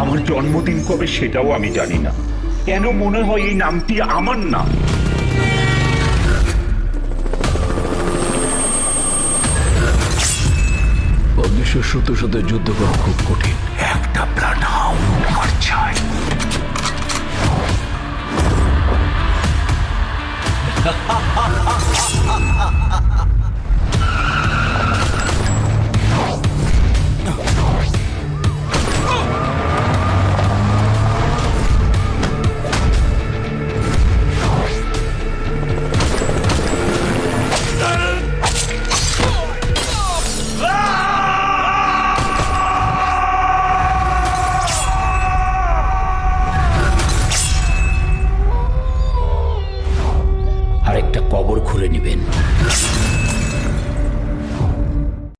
আমার জন্মদিন কবে সেটাও আমি জানি না। কেন মনে হয় এই নামটি আমার নাম অদৃশ্য শত্রুর সাথে যুদ্ধ করা খুব কঠিন। একটা ব্লাড হাউন্ড আমার চাই। একটা কবর খুলে নেবেন।